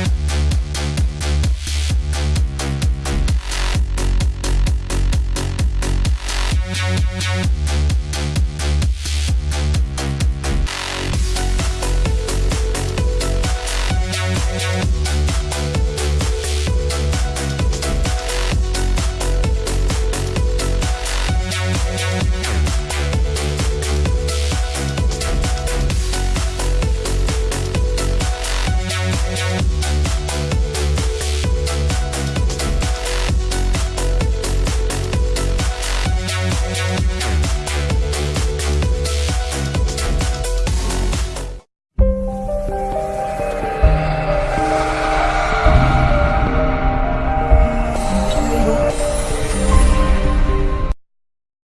We'll be right back.